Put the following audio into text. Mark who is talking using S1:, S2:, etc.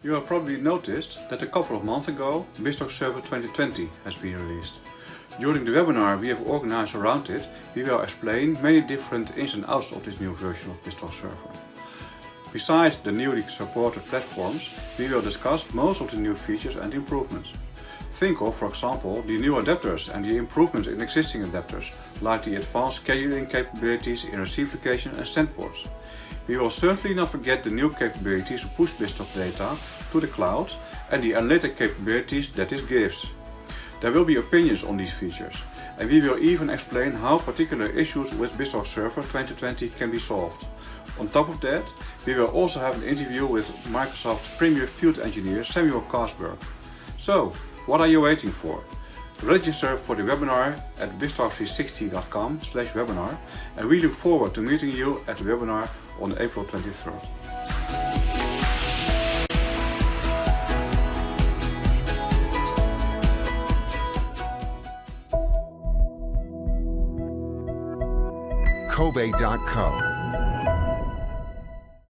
S1: You have probably noticed that a couple of months ago BizTalk Server 2020 has been released. During the webinar we have organized around it, we will explain many different ins and outs of this new version of BizTalk Server. Besides the newly supported platforms, we will discuss most of the new features and improvements. Think of, for example, the new adapters and the improvements in existing adapters, like the advanced scheduling capabilities in receive locations and send ports. We will certainly not forget the new capabilities to push BizTalk data to the cloud and the analytic capabilities that it gives. There will be opinions on these features and we will even explain how particular issues with BizTalk Server 2020 can be solved. On top of that, we will also have an interview with Microsoft Premier Field Engineer Samuel Kastberg. So, what are you waiting for? Register for the webinar at biztalk360.com slash webinar and we look forward to meeting you at the webinar on April 23rd.
S2: Covey.co